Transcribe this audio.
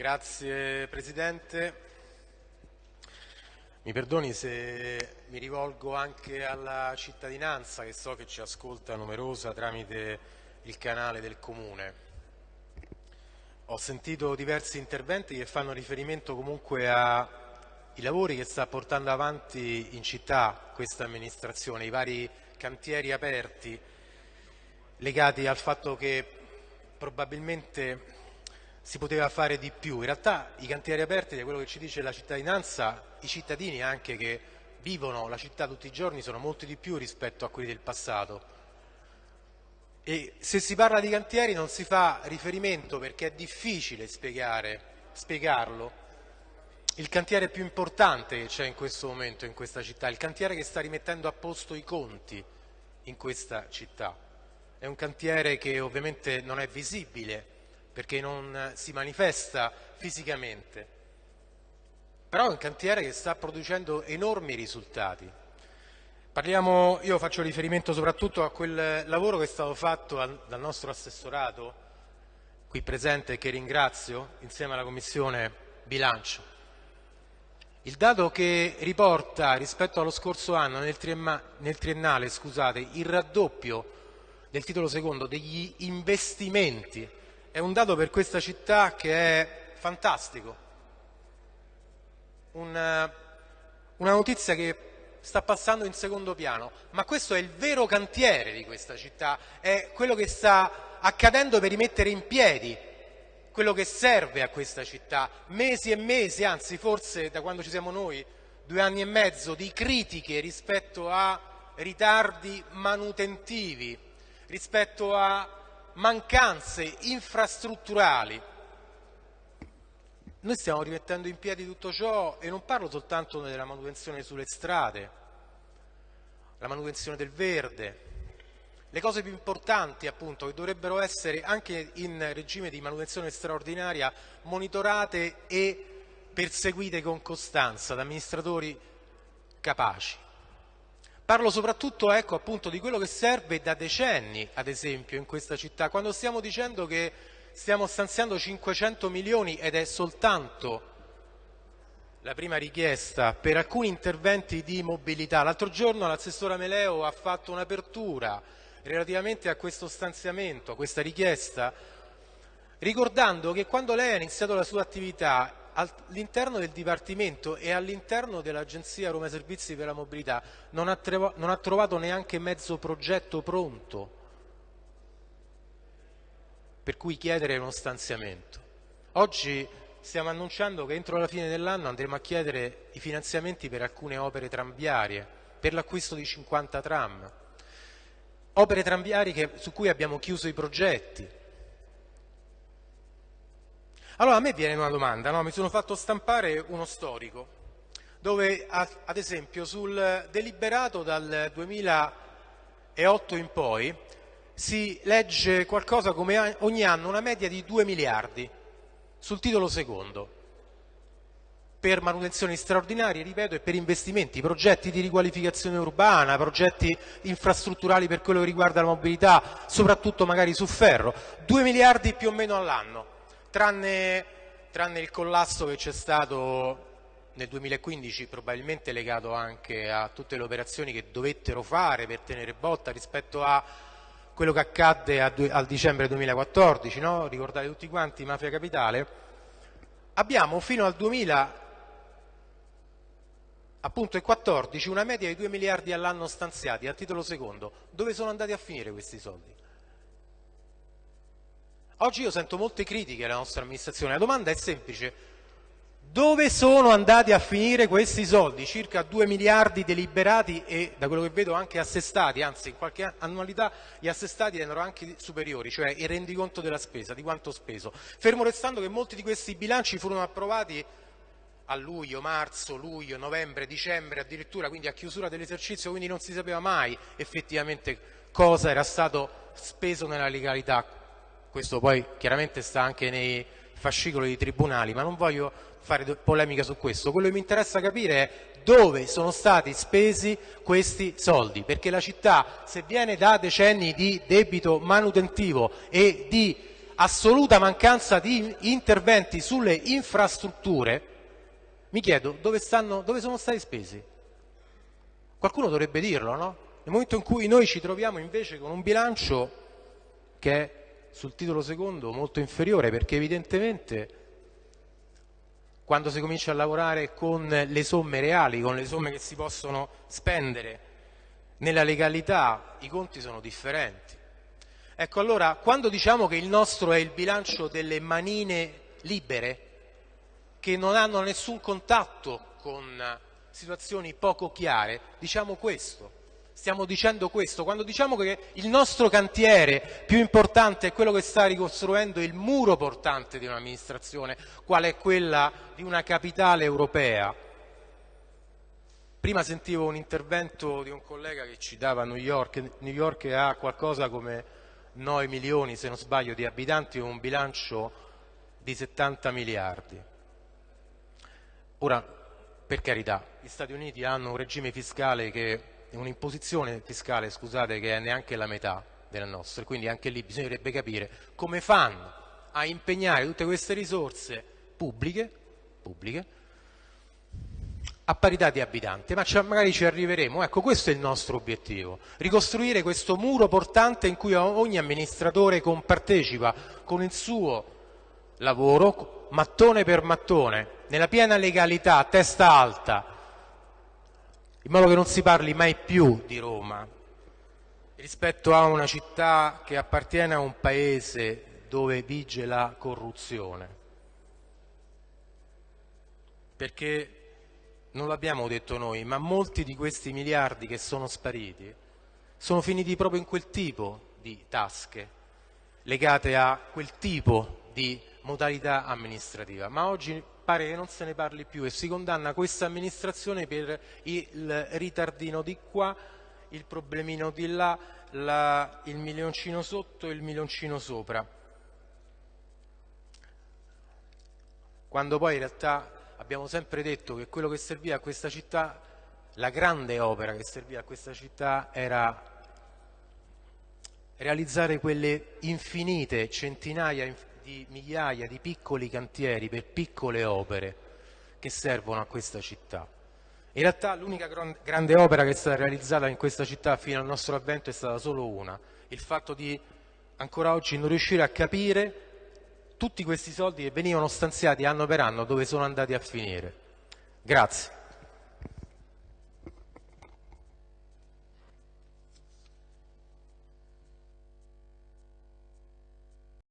Grazie Presidente. Mi perdoni se mi rivolgo anche alla cittadinanza che so che ci ascolta numerosa tramite il canale del Comune. Ho sentito diversi interventi che fanno riferimento comunque ai lavori che sta portando avanti in città questa amministrazione, i vari cantieri aperti legati al fatto che probabilmente si poteva fare di più. In realtà i cantieri aperti, da quello che ci dice la cittadinanza, i cittadini anche che vivono la città tutti i giorni sono molti di più rispetto a quelli del passato. E se si parla di cantieri non si fa riferimento perché è difficile spiegare, spiegarlo. Il cantiere più importante che c'è in questo momento in questa città, il cantiere che sta rimettendo a posto i conti in questa città. È un cantiere che ovviamente non è visibile, perché non si manifesta fisicamente, però è un cantiere che sta producendo enormi risultati. Parliamo, io faccio riferimento soprattutto a quel lavoro che è stato fatto dal nostro assessorato, qui presente che ringrazio, insieme alla Commissione Bilancio. Il dato che riporta rispetto allo scorso anno nel, nel triennale scusate, il raddoppio del titolo secondo degli investimenti è un dato per questa città che è fantastico, una, una notizia che sta passando in secondo piano, ma questo è il vero cantiere di questa città, è quello che sta accadendo per rimettere in piedi quello che serve a questa città, mesi e mesi, anzi forse da quando ci siamo noi, due anni e mezzo di critiche rispetto a ritardi manutentivi, rispetto a mancanze infrastrutturali. Noi stiamo rimettendo in piedi tutto ciò e non parlo soltanto della manutenzione sulle strade, la manutenzione del verde, le cose più importanti appunto che dovrebbero essere anche in regime di manutenzione straordinaria monitorate e perseguite con costanza da amministratori capaci. Parlo soprattutto ecco, appunto, di quello che serve da decenni, ad esempio, in questa città, quando stiamo dicendo che stiamo stanziando 500 milioni ed è soltanto la prima richiesta per alcuni interventi di mobilità. L'altro giorno l'assessora Meleo ha fatto un'apertura relativamente a questo stanziamento, a questa richiesta, ricordando che quando lei ha iniziato la sua attività all'interno del Dipartimento e all'interno dell'Agenzia Roma Servizi per la Mobilità non ha, non ha trovato neanche mezzo progetto pronto per cui chiedere uno stanziamento. Oggi stiamo annunciando che entro la fine dell'anno andremo a chiedere i finanziamenti per alcune opere tramviarie, per l'acquisto di 50 tram, opere tramviarie su cui abbiamo chiuso i progetti, allora a me viene una domanda, no? mi sono fatto stampare uno storico dove ad esempio sul deliberato dal 2008 in poi si legge qualcosa come ogni anno una media di 2 miliardi sul titolo secondo. Per manutenzioni straordinarie, ripeto, e per investimenti, progetti di riqualificazione urbana, progetti infrastrutturali per quello che riguarda la mobilità, soprattutto magari su ferro, 2 miliardi più o meno all'anno tranne, tranne il collasso che c'è stato nel 2015 probabilmente legato anche a tutte le operazioni che dovettero fare per tenere botta rispetto a quello che accadde a, al dicembre 2014, no? ricordate tutti quanti Mafia Capitale, abbiamo fino al 2014 una media di 2 miliardi all'anno stanziati a titolo secondo. Dove sono andati a finire questi soldi? Oggi io sento molte critiche alla nostra amministrazione, la domanda è semplice, dove sono andati a finire questi soldi? Circa 2 miliardi deliberati e da quello che vedo anche assestati, anzi in qualche annualità gli assestati erano anche superiori, cioè il rendiconto della spesa, di quanto speso. Fermo restando che molti di questi bilanci furono approvati a luglio, marzo, luglio, novembre, dicembre addirittura, quindi a chiusura dell'esercizio, quindi non si sapeva mai effettivamente cosa era stato speso nella legalità questo poi chiaramente sta anche nei fascicoli dei tribunali, ma non voglio fare polemica su questo, quello che mi interessa capire è dove sono stati spesi questi soldi, perché la città se viene da decenni di debito manutentivo e di assoluta mancanza di interventi sulle infrastrutture, mi chiedo dove, stanno, dove sono stati spesi. Qualcuno dovrebbe dirlo, no? Nel momento in cui noi ci troviamo invece con un bilancio che è sul titolo secondo molto inferiore perché evidentemente quando si comincia a lavorare con le somme reali, con le somme che si possono spendere nella legalità, i conti sono differenti. Ecco allora, quando diciamo che il nostro è il bilancio delle manine libere, che non hanno nessun contatto con situazioni poco chiare, diciamo questo. Stiamo dicendo questo, quando diciamo che il nostro cantiere più importante è quello che sta ricostruendo il muro portante di un'amministrazione, quale è quella di una capitale europea. Prima sentivo un intervento di un collega che citava New York, New York ha qualcosa come 9 milioni, se non sbaglio, di abitanti e un bilancio di 70 miliardi. Ora, per carità, gli Stati Uniti hanno un regime fiscale che un'imposizione fiscale, scusate, che è neanche la metà della nostra, quindi anche lì bisognerebbe capire come fanno a impegnare tutte queste risorse pubbliche, pubbliche a parità di abitanti, ma magari ci arriveremo. Ecco, questo è il nostro obiettivo, ricostruire questo muro portante in cui ogni amministratore compartecipa con il suo lavoro, mattone per mattone, nella piena legalità, testa alta, in modo che non si parli mai più di Roma rispetto a una città che appartiene a un paese dove vige la corruzione. Perché non l'abbiamo detto noi, ma molti di questi miliardi che sono spariti sono finiti proprio in quel tipo di tasche, legate a quel tipo di modalità amministrativa. Ma oggi pare che non se ne parli più e si condanna questa amministrazione per il ritardino di qua, il problemino di là, la, il milioncino sotto e il milioncino sopra. Quando poi in realtà abbiamo sempre detto che quello che serviva a questa città, la grande opera che serviva a questa città era realizzare quelle infinite centinaia di migliaia di piccoli cantieri per piccole opere che servono a questa città. In realtà l'unica grande opera che è stata realizzata in questa città fino al nostro avvento è stata solo una, il fatto di ancora oggi non riuscire a capire tutti questi soldi che venivano stanziati anno per anno dove sono andati a finire. Grazie.